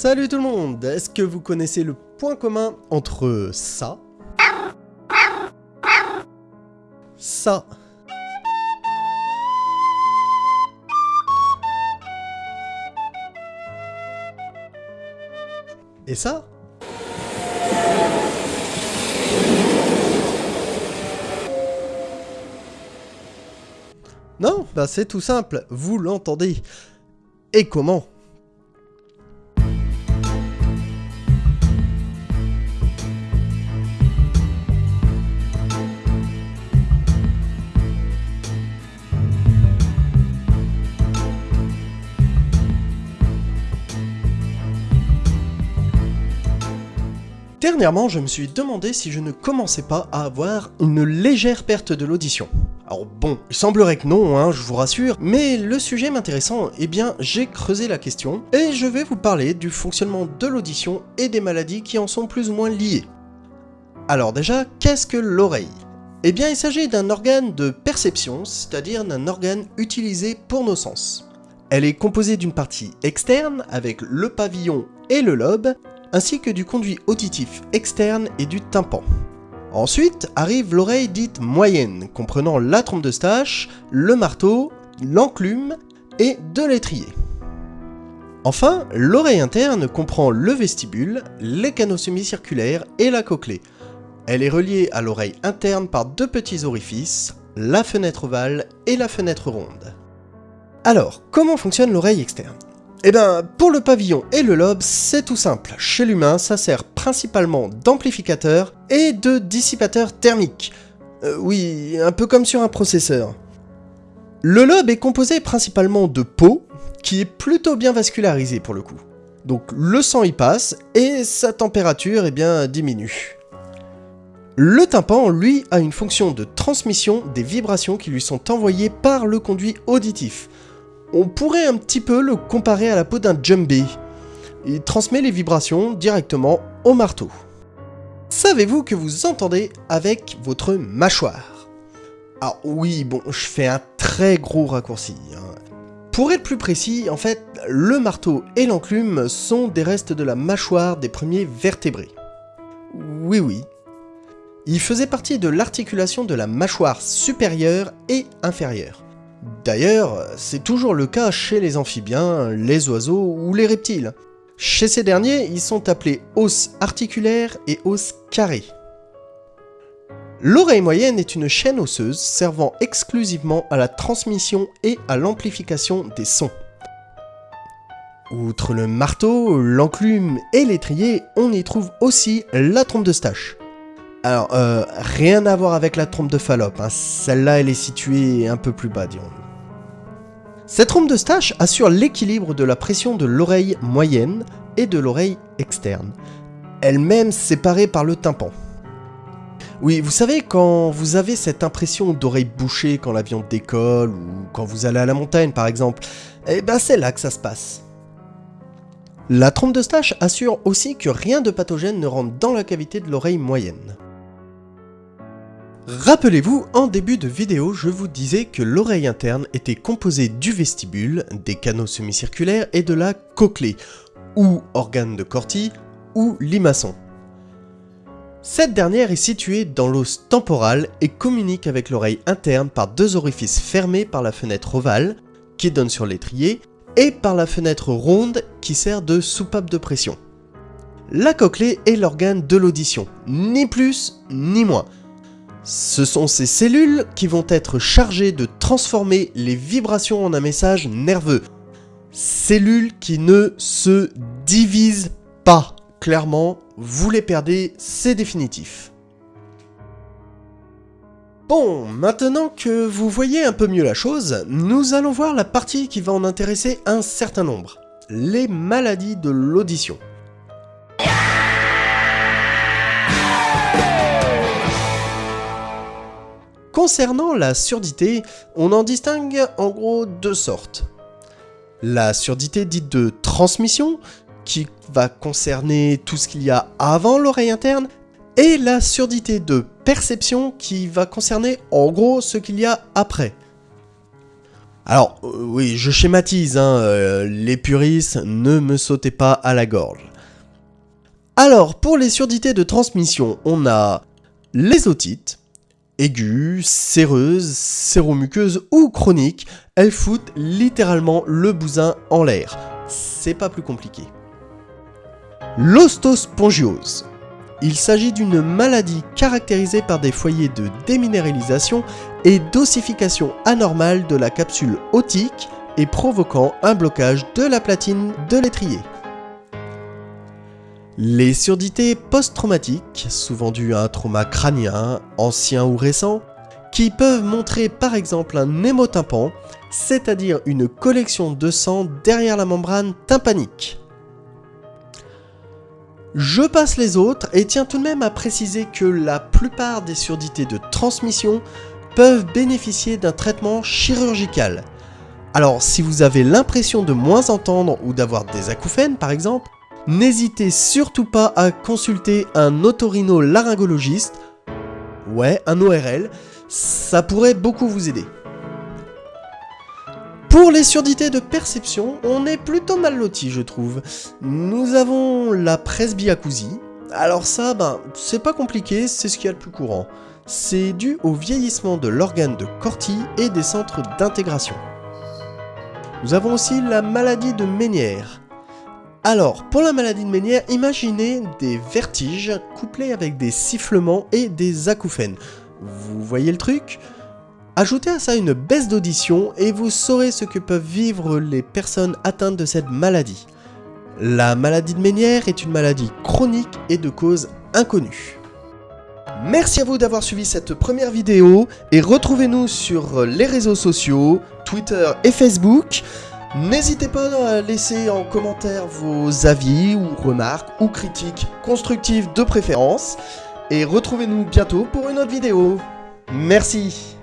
Salut tout le monde. Est-ce que vous connaissez le point commun entre ça Ça. Et ça Non, bah c'est tout simple, vous l'entendez. Et comment Dernièrement, je me suis demandé si je ne commençais pas à avoir une légère perte de l'audition. Alors bon, il semblerait que non, hein, je vous rassure, mais le sujet m'intéressant, eh bien j'ai creusé la question, et je vais vous parler du fonctionnement de l'audition et des maladies qui en sont plus ou moins liées. Alors déjà, qu'est-ce que l'oreille? Eh bien il s'agit d'un organe de perception, c'est-à-dire d'un organe utilisé pour nos sens. Elle est composée d'une partie externe, avec le pavillon et le lobe, ainsi que du conduit auditif externe et du tympan. Ensuite arrive l'oreille dite moyenne, comprenant la trompe de stache, le marteau, l'enclume et de l'étrier. Enfin, l'oreille interne comprend le vestibule, les canaux semi-circulaires et la cochlée. Elle est reliée à l'oreille interne par deux petits orifices, la fenêtre ovale et la fenêtre ronde. Alors, comment fonctionne l'oreille externe? Eh ben, pour le pavillon et le lobe, c'est tout simple. Chez l'humain, ça sert principalement d'amplificateur et de dissipateur thermique. Euh, oui, un peu comme sur un processeur. Le lobe est composé principalement de peau, qui est plutôt bien vascularisée pour le coup. Donc le sang y passe, et sa température eh bien, diminue. Le tympan, lui, a une fonction de transmission des vibrations qui lui sont envoyées par le conduit auditif. On pourrait un petit peu le comparer à la peau d'un jumbé. Il transmet les vibrations directement au marteau. Savez-vous que vous entendez avec votre mâchoire? Ah oui, bon, je fais un très gros raccourci. Hein. Pour être plus précis, en fait, le marteau et l'enclume sont des restes de la mâchoire des premiers vertébrés. Oui, oui. Ils faisaient partie de l'articulation de la mâchoire supérieure et inférieure. D'ailleurs, c'est toujours le cas chez les amphibiens, les oiseaux ou les reptiles. Chez ces derniers, ils sont appelés os articulaires et os carrés. L'oreille moyenne est une chaîne osseuse servant exclusivement à la transmission et à l'amplification des sons. Outre le marteau, l'enclume et l'étrier, on y trouve aussi la trompe de stache. Alors, euh, rien à voir avec la trompe de Fallope, hein. celle-là elle est située un peu plus bas, dirons Cette trompe de stache assure l'équilibre de la pression de l'oreille moyenne et de l'oreille externe, elle-même séparée par le tympan. Oui, vous savez, quand vous avez cette impression d'oreille bouchée quand l'avion décolle, ou quand vous allez à la montagne par exemple, eh ben c'est là que ça se passe. La trompe de stache assure aussi que rien de pathogène ne rentre dans la cavité de l'oreille moyenne. Rappelez-vous, en début de vidéo, je vous disais que l'oreille interne était composée du vestibule, des canaux semi-circulaires et de la cochlée, ou organe de Corti, ou limaçon. Cette dernière est située dans l'os temporal et communique avec l'oreille interne par deux orifices fermés par la fenêtre ovale, qui donne sur l'étrier, et par la fenêtre ronde qui sert de soupape de pression. La cochlée est l'organe de l'audition, ni plus ni moins. Ce sont ces cellules qui vont être chargées de transformer les vibrations en un message nerveux. Cellules qui ne se divisent pas. Clairement, vous les perdez, c'est définitif. Bon, maintenant que vous voyez un peu mieux la chose, nous allons voir la partie qui va en intéresser un certain nombre. Les maladies de l'audition. Concernant la surdité, on en distingue en gros deux sortes. La surdité dite de transmission, qui va concerner tout ce qu'il y a avant l'oreille interne, et la surdité de perception qui va concerner en gros ce qu'il y a après. Alors, euh, oui, je schématise, hein, euh, les puristes, ne me sautez pas à la gorge. Alors, pour les surdités de transmission, on a les otites, aiguës, séreuses, séromuqueuses ou chroniques, elles foutent littéralement le bousin en l'air. C'est pas plus compliqué. L'ostospongiose. Il s'agit d'une maladie caractérisée par des foyers de déminéralisation et d'ossification anormale de la capsule otique et provoquant un blocage de la platine de l'étrier. Les surdités post-traumatiques, souvent dues à un trauma crânien, ancien ou récent, qui peuvent montrer par exemple un hémotympan, c'est-à-dire une collection de sang derrière la membrane tympanique. Je passe les autres et tiens tout de même à préciser que la plupart des surdités de transmission peuvent bénéficier d'un traitement chirurgical. Alors si vous avez l'impression de moins entendre ou d'avoir des acouphènes par exemple, n'hésitez surtout pas à consulter un otorino-laryngologiste, ouais un ORL, ça pourrait beaucoup vous aider. Pour les surdités de perception, on est plutôt mal loti je trouve. Nous avons la presbyacousie. Alors ça, ben, c'est pas compliqué, c'est ce qu'il y a le plus courant. C'est dû au vieillissement de l'organe de Corti et des centres d'intégration. Nous avons aussi la maladie de Ménière. Alors, pour la maladie de Ménière, imaginez des vertiges couplés avec des sifflements et des acouphènes. Vous voyez le truc? Ajoutez à ça une baisse d'audition et vous saurez ce que peuvent vivre les personnes atteintes de cette maladie. La maladie de Ménière est une maladie chronique et de cause inconnue. Merci à vous d'avoir suivi cette première vidéo et retrouvez-nous sur les réseaux sociaux, Twitter et Facebook. N'hésitez pas à laisser en commentaire vos avis ou remarques ou critiques constructives de préférence. Et retrouvez-nous bientôt pour une autre vidéo. Merci